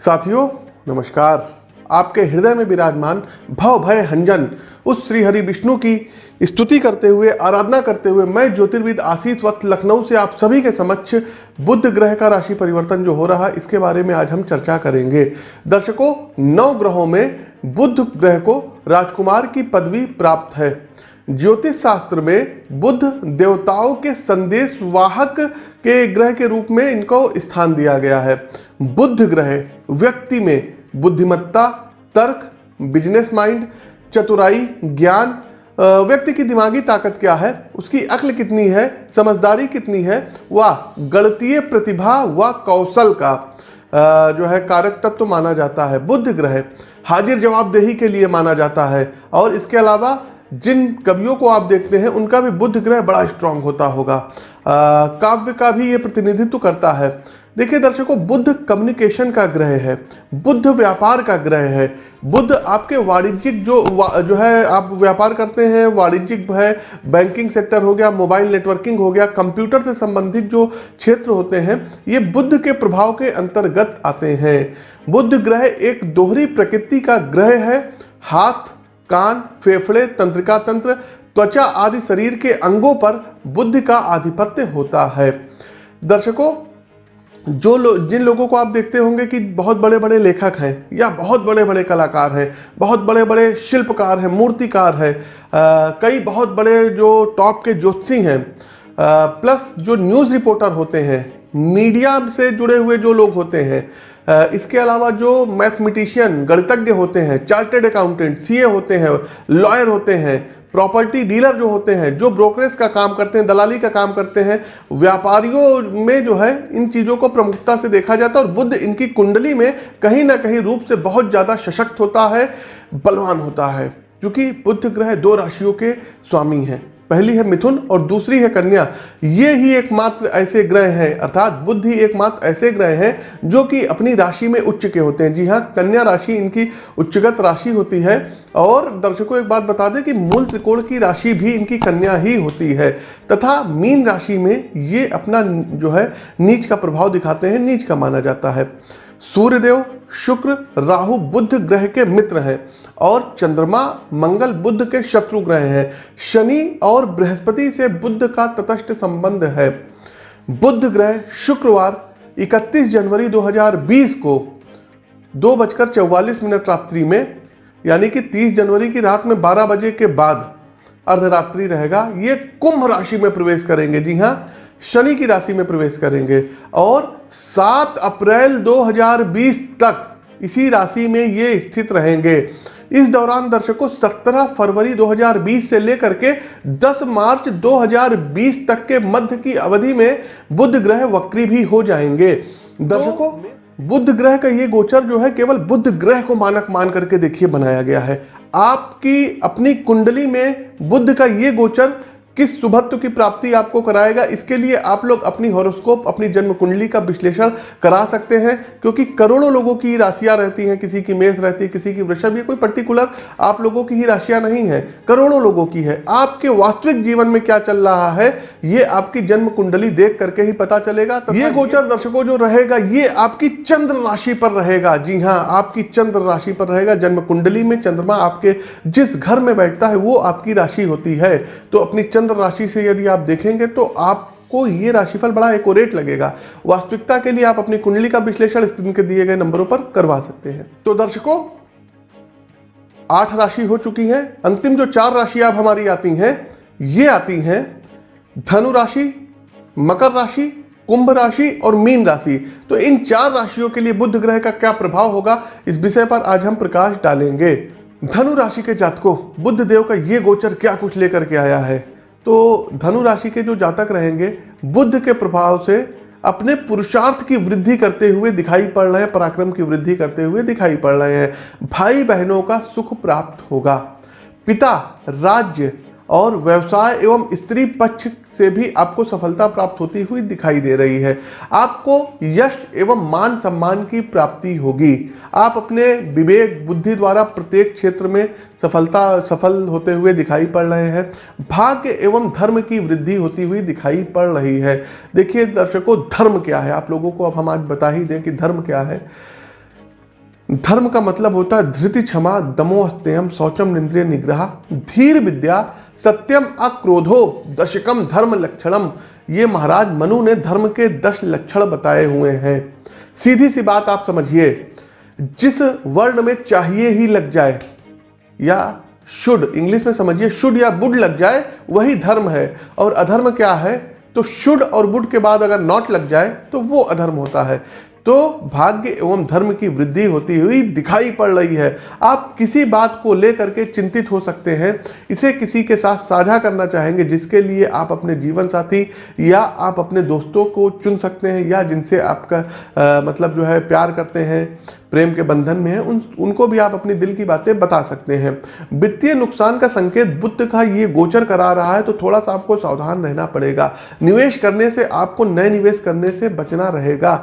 साथियों, नमस्कार। आपके हृदय में विराजमान भव भय हंजन, उस श्री हरि विष्णु की स्तुति करते हुए, आराधना करते हुए मैं, ज्योतिर्विद आशीष वक्त लखनऊ से आप सभी के समक्ष बुद्ध ग्रह का राशि परिवर्तन जो हो रहा है इसके बारे में आज हम चर्चा करेंगे। दर्शकों, नौ ग्रहों में बुद्ध ग्रह को राजकुमार की पदवी प्राप्त है। ज्योतिष शास्त्र में बुद्ध देवताओं के संदेश वाहक के ग्रह के रूप में इनको स्थान दिया गया है। बुद्ध ग्रह, व्यक्ति में बुद्धिमत्ता, तर्क बिज़नेस माइंड चतुराई, ज्ञान व्यक्ति की दिमागी ताकत क्या है, उसकी अक्ल कितनी है, समझदारी कितनी है, व गणतीय प्रतिभा व कौशल का जो है कारक तत्व माना जाता है। बुद्ध ग्रह, हाजिर जवाबदेही के लिए माना जाता है। और इसके अलावा, जिन कवियों को आप देखते हैं, उनका भी बुद्ध ग्रह बड़ा स्ट्रांग होता होगा। काव्य का भी ये प्रतिनिधित्व करता है। देखिए दर्शकों, बुद्ध कम्युनिकेशन का ग्रह है, बुद्ध व्यापार का ग्रह है। बुद्ध आपके वाणिज्यिक जो वा- जो है, आप व्यापार करते हैं, वाणिज्यिक है बैंकिंग सेक्टर हो गया मोबाइल नेटवर्किंग हो गया कंप्यूटर से संबंधित जो क्षेत्र होते हैं, ये बुद्ध के प्रभाव के अंतर्गत आते हैं। बुद्ध ग्रह एक दोहरी प्रकृति का ग्रह है, हाथ, कान, फेफड़े, तंत्रिका तंत्र, त्वचा आदि शरीर के अंगों पर बुद्ध का आधिपत्य होता है। दर्शकों जो लोग जिन लोगों को आप देखते होंगे कि बहुत बड़े बड़े लेखक हैं, या बहुत बड़े बड़े कलाकार हैं, बहुत बड़े बड़े शिल्पकार हैं, मूर्तिकार हैं कई बहुत बड़े जो टॉप के ज्योतिषी हैं प्लस जो न्यूज़ रिपोर्टर होते हैं, मीडिया से जुड़े हुए जो लोग होते हैं इसके अलावा जो मैथमेटिशियन, गणितज्ञ होते हैं चार्टेड अकाउंटेंट, सीए होते हैं, लॉयर होते हैं प्रॉपर्टी डीलर जो होते हैं, जो ब्रोकरेज का काम करते हैं, दलाली का काम करते हैं, व्यापारियों में जो है, इन चीज़ों को प्रमुखता से देखा जाता है और बुद्ध इनकी कुंडली में कहीं ना कहीं रूप से बहुत ज़्यादा सशक्त होता है, बलवान होता है, क्योंकि बुद्ध ग्रह दो राशियों के स्वामी हैं। पहली है मिथुन और दूसरी है कन्या। ये ही एकमात्र ऐसे ग्रह हैं, अर्थात बुद्ध ही एकमात्र ऐसे ग्रह हैं जो कि अपनी राशि में उच्च के होते हैं। जी हाँ कन्या राशि इनकी उच्चगत राशि होती है और दर्शकों एक बात बता दें कि मूल त्रिकोण की राशि भी इनकी कन्या ही होती है तथा मीन राशि में ये अपना जो है, नीच का प्रभाव दिखाते हैं, नीच का माना जाता है। सूर्यदेव, शुक्र, राहु बुद्ध ग्रह के मित्र हैं और चंद्रमा, मंगल बुद्ध के शत्रु ग्रह हैं। शनि और बृहस्पति से बुद्ध का तटस्थ संबंध है। बुद्ध ग्रह शुक्रवार 31 जनवरी 2020 को दो बजकर चौवालीस मिनट रात्रि में, यानी कि 30 जनवरी की रात में 12 बजे के बाद अर्धरात्रि रहेगा। ये कुंभ राशि में प्रवेश करेंगे। जी हाँ शनि की राशि में प्रवेश करेंगे और 7 अप्रैल 2020 तक इसी राशि में ये स्थित रहेंगे। इस दौरान दर्शकों 17 फरवरी 2020 से लेकर के 10 मार्च 2020 तक के मध्य की अवधि में बुध ग्रह वक्री भी हो जाएँगे। दर्शकों बुध ग्रह का ये गोचर जो है केवल बुध ग्रह को मानक मान करके देखिए बनाया गया है। आपकी अपनी कुंडली में बुध का ये गोचर किस शुभत्व की प्राप्ति आपको कराएगा, इसके लिए आप लोग अपनी हॉरोस्कोप अपनी जन्म कुंडली का विश्लेषण करा सकते हैं, क्योंकि करोड़ों लोगों की राशियाँ रहती हैं, किसी की मेष रहती है, किसी की वृषभ, ये कोई पर्टिकुलर आप लोगों की ही राशियाँ नहीं है, करोड़ों लोगों की है। आपके वास्तविक जीवन में क्या चल रहा है? ये आपकी जन्म कुंडली देख करके ही पता चलेगा। तो ये गोचर दर्शकों जो रहेगा ये आपकी चंद्र राशि पर रहेगा। जी हाँ आपकी चंद्र राशि पर रहेगा। जन्म कुंडली में चंद्रमा आपके जिस घर में बैठता है वो आपकी राशि होती है। तो अपनी चंद्र राशि से यदि आप देखेंगे तो आपको ये राशिफल बड़ा एकोरेट लगेगा। वास्तविकता के लिए आप अपनी कुंडली का विश्लेषण स्क्रीन के दिए गए नंबरों पर करवा सकते हैं। तो दर्शकों आठ राशि हो चुकी हैं। अंतिम जो चार राशि आप हमारी आती हैं ये आती हैं धनु राशि, मकर राशि, कुंभ राशि और मीन राशि। तो इन चार राशियों के लिए बुध ग्रह का क्या प्रभाव होगा? इस विषय पर आज हम प्रकाश डालेंगे। धनु राशि के जातकों बुद्ध देव का ये गोचर क्या कुछ लेकर के आया है? तो धनु राशि के जो जातक रहेंगे बुद्ध के प्रभाव से अपने पुरुषार्थ की वृद्धि करते हुए दिखाई पड़ रहे हैं, पराक्रम की वृद्धि करते हुए दिखाई पड़ रहे हैं। भाई बहनों का सुख प्राप्त होगा। पिता, राज्य और व्यवसाय एवं स्त्री पक्ष से भी आपको सफलता प्राप्त होती हुई दिखाई दे रही है। आपको यश एवं मान सम्मान की प्राप्ति होगी। आप अपने विवेक, बुद्धि द्वारा प्रत्येक क्षेत्र में सफलता, सफल होते हुए दिखाई पड़ रहे हैं। भाग्य एवं धर्म की वृद्धि होती हुई दिखाई पड़ रही है। देखिए दर्शकों, धर्म क्या है? आप लोगों को अब हम आज बता ही दें कि धर्म क्या है। धर्म का मतलब होता है धृति क्षमा दमो अस्तेयम शौचम, निंद्रिय निग्रह, धीर विद्या सत्यम अक्रोधो दशकम धर्म लक्षणम। ये महाराज मनु ने धर्म के दस लक्षण बताए हुए हैं। सीधी सी बात आप समझिए, जिस वर्ण में चाहिए ही लग जाए, या शुड, इंग्लिश में समझिए, शुड या बुड लग जाए, वही धर्म है। और अधर्म क्या है? तो शुड और बुड के बाद अगर नॉट लग जाए तो वो अधर्म होता है। तो भाग्य एवं धर्म की वृद्धि होती हुई दिखाई पड़ रही है। आप किसी बात को लेकर के चिंतित हो सकते हैं। इसे किसी के साथ साझा करना चाहेंगे जिसके लिए आप अपने जीवन साथी या आप अपने दोस्तों को चुन सकते हैं या जिनसे आपका आ, मतलब जो है प्यार करते हैं। प्रेम के बंधन में है, उन, उनको भी आप अपनी दिल की बातें बता सकते हैं। वित्तीय नुकसान का संकेत बुद्ध का ये गोचर करा रहा है तो थोड़ा सा आपको सावधान रहना पड़ेगा। निवेश करने से आपको नए निवेश करने से बचना रहेगा।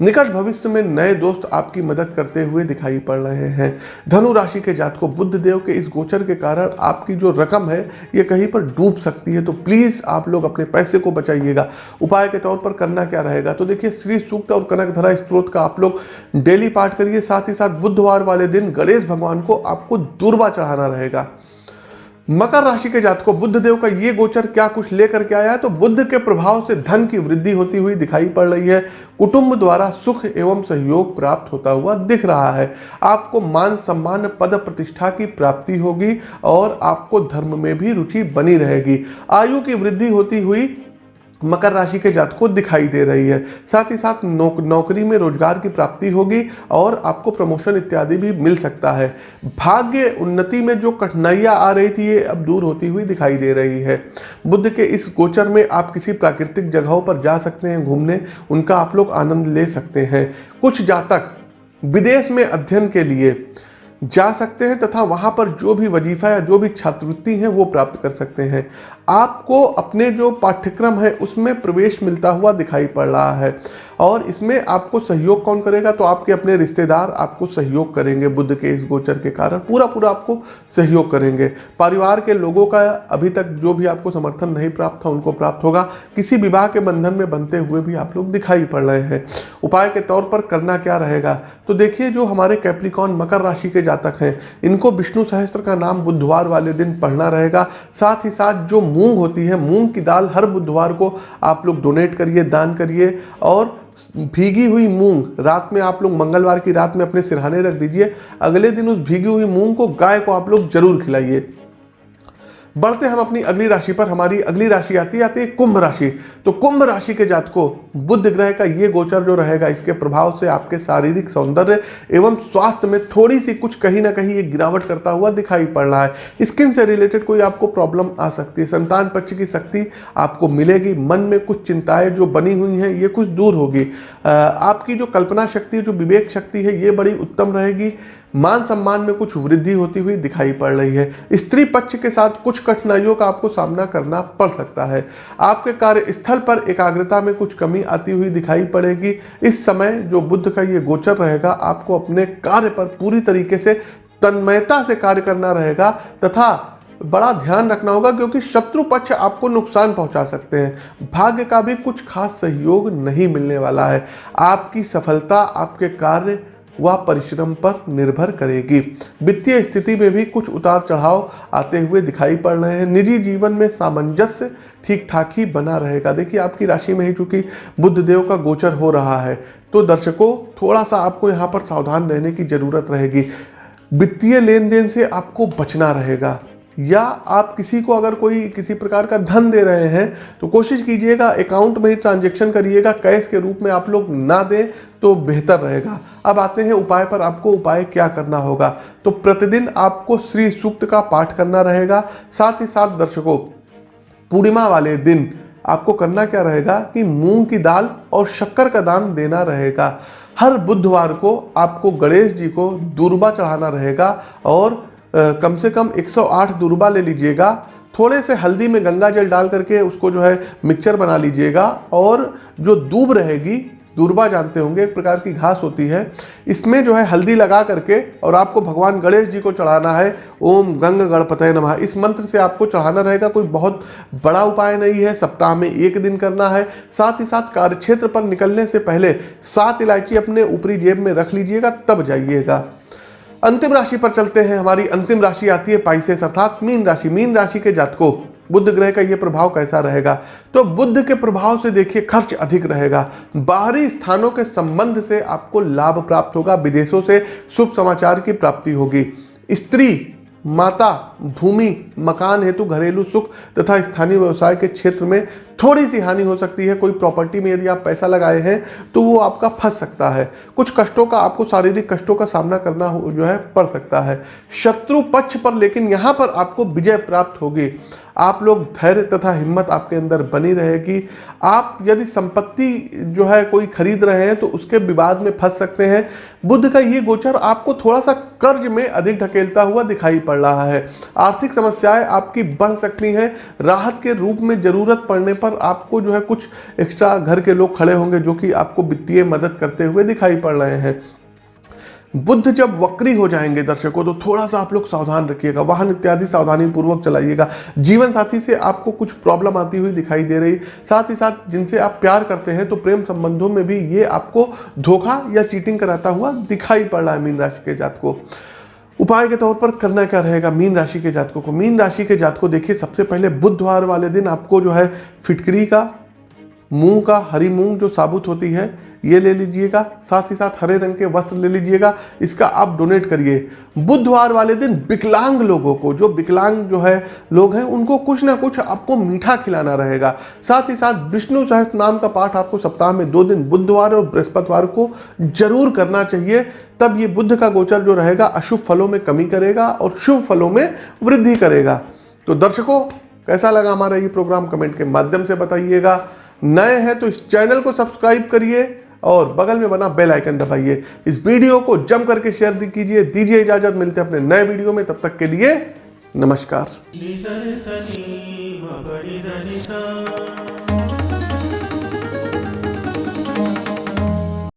निकट भविष्य में नए दोस्त आपकी मदद करते हुए दिखाई पड़ रहे हैं। धनु राशि के जात को बुद्ध देव के इस गोचर के कारण आपकी जो रकम है, ये कहीं पर डूब सकती है तो प्लीज़ आप लोग अपने पैसे को बचाइएगा। उपाय के तौर पर करना क्या रहेगा? तो देखिए, श्री सूक्त और कनक धरा स्त्रोत का आप लोग डेली पाठ करिए। साथ ही साथ बुधवार वाले दिन गणेश भगवान को आपको दूरबा चढ़ाना रहेगा। मकर राशि के जात को बुद्ध देव का ये गोचर क्या कुछ लेकर के आया है? तो बुद्ध के प्रभाव से धन की वृद्धि होती हुई दिखाई पड़ रही है। कुटुंब द्वारा सुख एवं सहयोग प्राप्त होता हुआ दिख रहा है। आपको मान सम्मान, पद प्रतिष्ठा की प्राप्ति होगी और आपको धर्म में भी रुचि बनी रहेगी। आयु की वृद्धि होती हुई मकर राशि के जात को दिखाई दे रही है। साथ ही साथ नौक, नौकरी में रोज़गार की प्राप्ति होगी और आपको प्रमोशन इत्यादि भी मिल सकता है। भाग्य उन्नति में जो कठिनाइयाँ आ रही थी ये अब दूर होती हुई दिखाई दे रही है। बुद्ध के इस गोचर में आप किसी प्राकृतिक जगहों पर जा सकते हैं घूमने उनका आप लोग आनंद ले सकते हैं। कुछ जातक विदेश में अध्ययन के लिए जा सकते हैं तथा वहाँ पर जो भी वजीफा या जो भी छात्रवृत्ति है वो प्राप्त कर सकते हैं। आपको अपने जो पाठ्यक्रम है, उसमें प्रवेश मिलता हुआ दिखाई पड़ रहा है। और इसमें आपको सहयोग कौन करेगा? तो आपके अपने रिश्तेदार आपको सहयोग करेंगे, बुद्ध के इस गोचर के कारण पूरा पूरा आपको सहयोग करेंगे। परिवार के लोगों का अभी तक जो भी आपको समर्थन नहीं प्राप्त था, उनको प्राप्त होगा। किसी विवाह के बंधन में बनते हुए भी आप लोग दिखाई पड़ रहे हैं। उपाय के तौर पर करना क्या रहेगा? तो देखिए, जो हमारे कैप्रिकॉन मकर राशि के जातक हैं, इनको विष्णु सहस्त्र का नाम बुधवार वाले दिन पढ़ना रहेगा। साथ ही साथ जो मूंग होती है, मूंग की दाल हर बुधवार को आप लोग डोनेट करिए, दान करिए और भीगी हुई मूंग रात में आप लोग मंगलवार की रात में अपने सिरहाने रख दीजिए। अगले दिन उस भीगी हुई मूंग को गाय को आप लोग ज़रूर खिलाइए। बढ़ते हम अपनी अगली राशि पर, हमारी अगली राशि आती आती है कुंभ राशि। तो कुंभ राशि के जात को बुद्ध ग्रह का ये गोचर जो रहेगा, इसके प्रभाव से आपके शारीरिक सौंदर्य एवं स्वास्थ्य में थोड़ी सी कुछ कहीं ना कहीं ये गिरावट करता हुआ दिखाई पड़ रहा है। स्किन से रिलेटेड कोई आपको प्रॉब्लम आ सकती है, संतान पक्ष की शक्ति आपको मिलेगी, मन में कुछ चिंताएँ जो बनी हुई हैं, ये कुछ दूर होगी। आपकी जो कल्पना शक्ति जो विवेक शक्ति है, ये बड़ी उत्तम रहेगी। मान सम्मान में कुछ वृद्धि होती हुई दिखाई पड़ रही है। स्त्री पक्ष के साथ कुछ कठिनाइयों का आपको सामना करना पड़ सकता है। आपके कार्यस्थल पर एकाग्रता में कुछ कमी आती हुई दिखाई पड़ेगी। इस समय जो बुद्ध का ये गोचर रहेगा, आपको अपने कार्य पर पूरी तरीके से तन्मयता से कार्य करना रहेगा तथा बड़ा ध्यान रखना होगा क्योंकि शत्रु पक्ष आपको नुकसान पहुँचा सकते हैं। भाग्य का भी कुछ खास सहयोग नहीं मिलने वाला है। आपकी सफलता, आपके कार्य वह परिश्रम पर निर्भर करेगी। वित्तीय स्थिति में भी कुछ उतार चढ़ाव आते हुए दिखाई पड़ रहे हैं। निजी जीवन में सामंजस्य ठीक ठाक ही बना रहेगा। देखिए, आपकी राशि में ही चूँकि बुद्ध देव का गोचर हो रहा है तो दर्शकों थोड़ा सा आपको यहाँ पर सावधान रहने की ज़रूरत रहेगी। वित्तीय लेन देन से आपको बचना रहेगा। या आप किसी को अगर कोई किसी प्रकार का धन दे रहे हैं तो कोशिश कीजिएगा अकाउंट में ही ट्रांजेक्शन करिएगा कैश के रूप में आप लोग ना दें तो बेहतर रहेगा। अब आते हैं उपाय पर, आपको उपाय क्या करना होगा? तो प्रतिदिन आपको श्री सूक्त का पाठ करना रहेगा, साथ ही साथ दर्शकों, पूर्णिमा वाले दिन आपको करना क्या रहेगा कि मूंग की दाल और शक्कर का दान देना रहेगा। हर बुधवार को आपको गणेश जी को दूरबा चढ़ाना रहेगा और कम से कम 108 दुर्बा ले लीजिएगा। थोड़े से हल्दी में गंगा जल डाल करके उसको जो है मिक्सचर बना लीजिएगा और जो दूब रहेगी, दूरबा जानते होंगे, एक प्रकार की घास होती है, इसमें जो है हल्दी लगा करके और आपको भगवान गणेश जी को चढ़ाना है। ओम गंग गणपतय नमः। इस मंत्र से आपको चढ़ाना रहेगा, कोई बहुत बड़ा उपाय नहीं है, सप्ताह में एक दिन करना है। साथ ही साथ कार्यक्षेत्र पर निकलने से पहले सात इलायची अपने ऊपरी जेब में रख लीजिएगा, तब जाइएगा। अंतिम राशि पर चलते हैं। हमारी अंतिम राशि आती है पाइसेस अर्थात मीन राशि। मीन राशि के जातकों बुद्ध ग्रह का यह प्रभाव कैसा रहेगा? तो बुद्ध के प्रभाव से देखिए खर्च अधिक रहेगा। बाहरी स्थानों के संबंध से आपको लाभ प्राप्त होगा। विदेशों से शुभ समाचार की प्राप्ति होगी। स्त्री माता, भूमि, मकान हेतु घरेलू सुख तथा स्थानीय व्यवसाय के क्षेत्र में थोड़ी सी हानि हो सकती है। कोई प्रॉपर्टी में यदि आप पैसा लगाए हैं तो वो आपका फंस सकता है। कुछ कष्टों का आपको शारीरिक कष्टों का सामना करना जो है, पड़ सकता है। शत्रु पक्ष पर, लेकिन यहाँ पर आपको विजय प्राप्त होगी। आप लोग धैर्य तथा हिम्मत आपके अंदर बनी रहेगी। आप यदि संपत्ति जो है कोई खरीद रहे हैं तो उसके विवाद में फंस सकते हैं। बुद्ध का ये गोचर आपको थोड़ा सा कर्ज में अधिक ढकेलता हुआ दिखाई पड़ रहा है। आर्थिक समस्याएँ आपकी बढ़ सकती हैं। राहत के रूप में ज़रूरत पड़ने पर आपको जो है कुछ एक्स्ट्रा घर के लोग खड़े होंगे, जो कि आपको वित्तीय मदद करते हुए दिखाई पड़ रहे हैं। बुद्ध जब वक्री हो जाएँगे दर्शकों तो थोड़ा सा आप लोग सावधान रखिएगा, वाहन इत्यादि सावधानी पूर्वक चलाइएगा। जीवन साथी से आपको कुछ प्रॉब्लम आती हुई दिखाई दे रही, साथ ही साथ जिनसे आप प्यार करते हैं तो प्रेम संबंधों में भी ये आपको धोखा या चीटिंग कराता हुआ दिखाई पड़ रहा है मीन राशि के जात को उपाय के तौर पर करना क्या रहेगा मीन राशि के जातकों को? मीन राशि के जातकों, देखिए, सबसे पहले बुधवार वाले दिन आपको जो है फिटकरी का मूंग का, हरी मूंग जो साबुत होती है, ये ले लीजिएगा, साथ ही साथ हरे रंग के वस्त्र ले लीजिएगा, इसका आप डोनेट करिए। बुधवार वाले दिन विकलांग लोगों को, जो विकलांग जो है, लोग हैं, उनको कुछ ना कुछ आपको मीठा खिलाना रहेगा। साथ ही साथ विष्णु सहस्त्र नाम का पाठ आपको सप्ताह में दो दिन, बुधवार और बृहस्पतिवार को ज़रूर करना चाहिए। तब ये बुद्ध का गोचर जो रहेगा, अशुभ फलों में कमी करेगा और शुभ फलों में वृद्धि करेगा। तो दर्शकों, कैसा लगा हमारा ये प्रोग्राम कमेंट के माध्यम से बताइएगा। नए हैं तो इस चैनल को सब्सक्राइब करिए और बगल में बना बेल आइकन दबाइए। इस वीडियो को जम करके शेयर कीजिए, दीजिए इजाज़त, मिलते हैं अपने नए वीडियो में, तब तक के लिए नमस्कार।